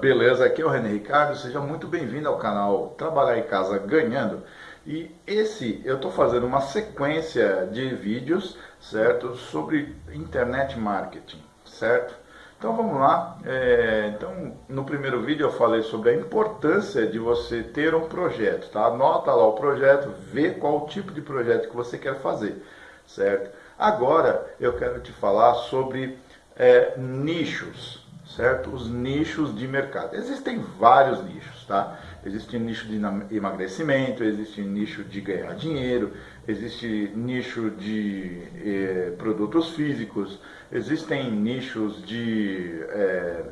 Beleza, aqui é o René Ricardo, seja muito bem-vindo ao canal Trabalhar em Casa Ganhando. E esse, eu estou fazendo uma sequência de vídeos, certo, sobre internet marketing, certo? Então vamos lá, é, então no primeiro vídeo eu falei sobre a importância de você ter um projeto, tá? Anota lá o projeto, vê qual tipo de projeto que você quer fazer, certo? Agora eu quero te falar sobre é, nichos, certo? Os nichos de mercado. Existem vários nichos, tá? Existe nicho de emagrecimento, existe nicho de ganhar dinheiro, existe nicho de eh, produtos físicos, existem nichos de, eh,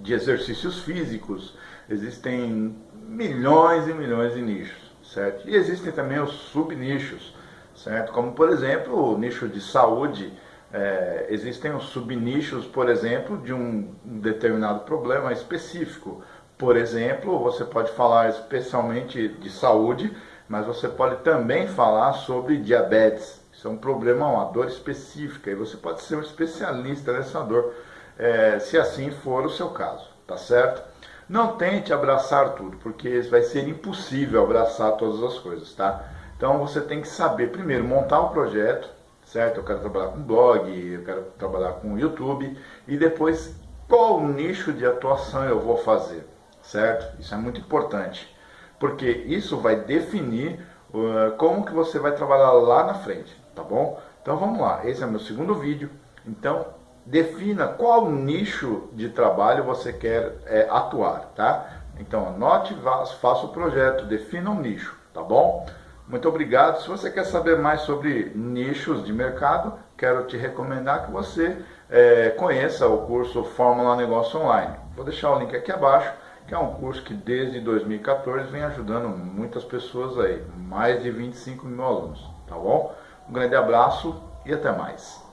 de exercícios físicos, existem milhões e milhões de nichos, certo? E existem também os subnichos, certo? Como por exemplo o nicho de saúde, é, existem os subnichos, por exemplo, de um determinado problema específico. Por exemplo, você pode falar especialmente de saúde, mas você pode também falar sobre diabetes. Isso é um problema, uma dor específica, e você pode ser um especialista nessa dor, é, se assim for o seu caso, tá certo? Não tente abraçar tudo, porque vai ser impossível abraçar todas as coisas, tá? Então você tem que saber, primeiro, montar o projeto, certo? Eu quero trabalhar com blog, eu quero trabalhar com YouTube e depois qual nicho de atuação eu vou fazer, certo? Isso é muito importante, porque isso vai definir uh, como que você vai trabalhar lá na frente, tá bom? Então vamos lá, esse é meu segundo vídeo, então defina qual nicho de trabalho você quer é, atuar, tá? Então anote, faça o projeto, defina um nicho, tá bom? Muito obrigado. Se você quer saber mais sobre nichos de mercado, quero te recomendar que você é, conheça o curso Fórmula Negócio Online. Vou deixar o link aqui abaixo, que é um curso que desde 2014 vem ajudando muitas pessoas aí, mais de 25 mil alunos, tá bom? Um grande abraço e até mais.